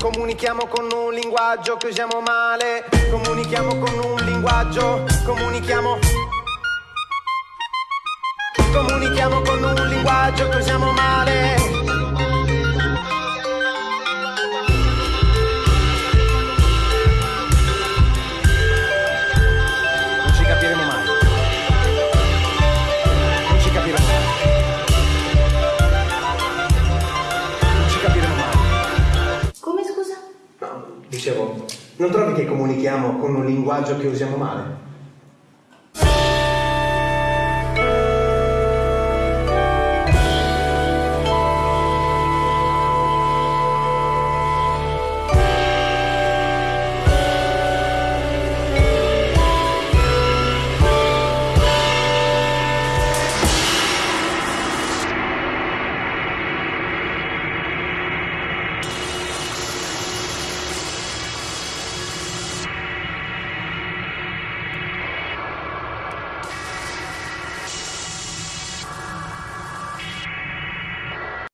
Comunichiamo con un linguaggio che usiamo male. Comunichiamo con un linguaggio. Comunichiamo. Comunichiamo con un linguaggio che usiamo male. Dicevo, non trovi che comunichiamo con un linguaggio che usiamo male?